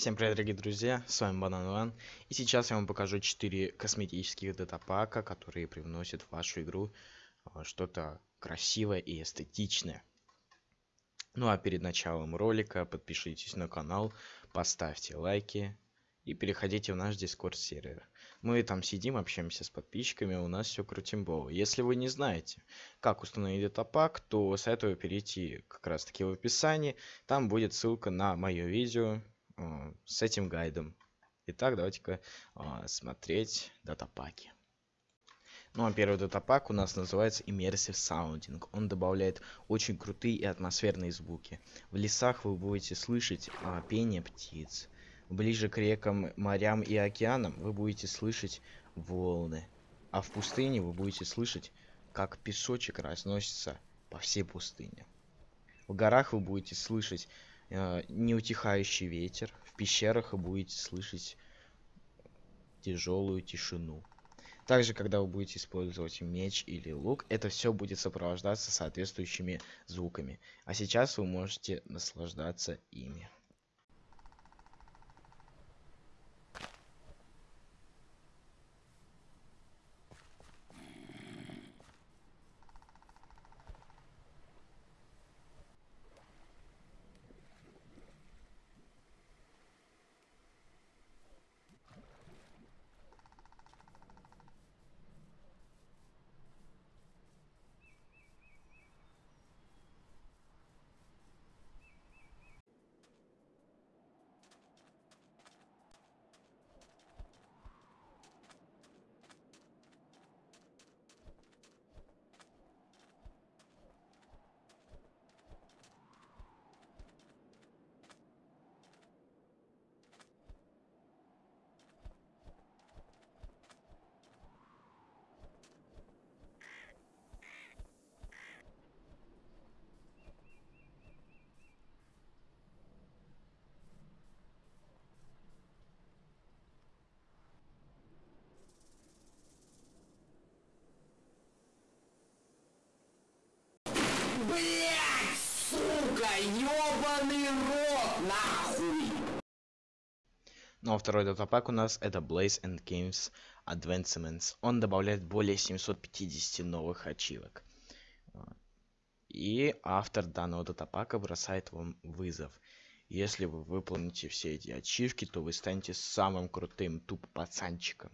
Всем привет, дорогие друзья, с вами Банан Ван, и сейчас я вам покажу 4 косметических датапака, которые привносят в вашу игру а, что-то красивое и эстетичное. Ну а перед началом ролика подпишитесь на канал, поставьте лайки и переходите в наш дискорд сервер. Мы там сидим, общаемся с подписчиками, у нас все крутимбово. Если вы не знаете, как установить датапак, то советую перейти как раз таки в описании, там будет ссылка на мое видео, с этим гайдом. Итак, давайте-ка а, смотреть датапаки. Ну а первый датапак у нас называется Immersive Sounding. Он добавляет очень крутые и атмосферные звуки. В лесах вы будете слышать а, пение птиц. Ближе к рекам, морям и океанам вы будете слышать волны. А в пустыне вы будете слышать, как песочек разносится по всей пустыне. В горах вы будете слышать э, неутихающий ветер. В пещерах вы будете слышать тяжелую тишину. Также, когда вы будете использовать меч или лук, это все будет сопровождаться соответствующими звуками. А сейчас вы можете наслаждаться ими. Блять, сука, ёбаный рот, нахуй! Ну а второй датапак у нас это Blaze and Games Advancements. Он добавляет более 750 новых ачивок. И автор данного датапака бросает вам вызов. Если вы выполните все эти ачивки, то вы станете самым крутым туп пацанчиком.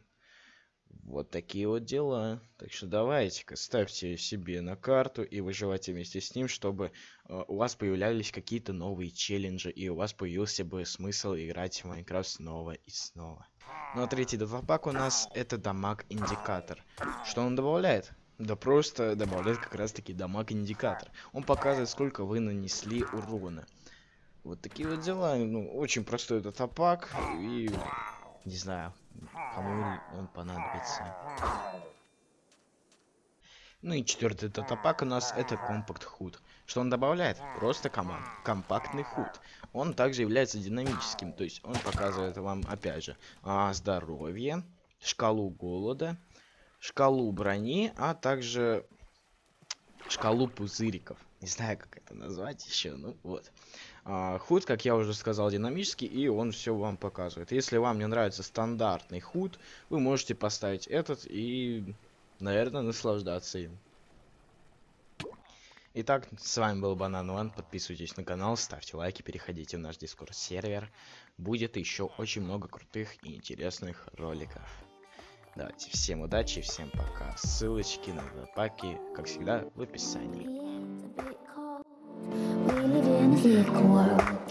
Вот такие вот дела. Так что давайте-ка ставьте себе на карту и выживайте вместе с ним, чтобы э, у вас появлялись какие-то новые челленджи и у вас появился бы смысл играть в Майнкрафт снова и снова. Ну а третий датапак у нас это дамаг индикатор. Что он добавляет? Да просто добавляет как раз таки дамаг индикатор. Он показывает сколько вы нанесли урона. Вот такие вот дела. Ну, очень простой датапак и не знаю, кому он понадобится. Ну и четвертый датапак у нас это компакт худ. Что он добавляет? Просто команд. Компактный худ. Он также является динамическим, то есть он показывает вам, опять же, а, здоровье, шкалу голода, шкалу брони, а также шкалу пузыриков. Не знаю, как это назвать еще, ну вот. А, худ, как я уже сказал, динамический, и он все вам показывает. Если вам не нравится стандартный худ, вы можете поставить этот и, наверное, наслаждаться им. Итак, с вами был Банан One. Подписывайтесь на канал, ставьте лайки, переходите в наш дискорд сервер. Будет еще очень много крутых и интересных роликов. Давайте, всем удачи, всем пока. Ссылочки на паки, как всегда, в описании. glow.